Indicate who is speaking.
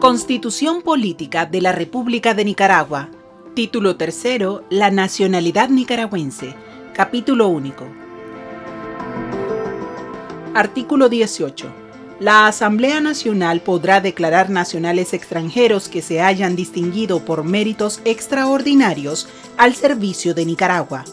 Speaker 1: Constitución Política de la República de Nicaragua. Título tercero, La nacionalidad nicaragüense. Capítulo único. Artículo 18. La Asamblea Nacional podrá declarar nacionales extranjeros que se hayan distinguido por méritos extraordinarios al servicio de Nicaragua.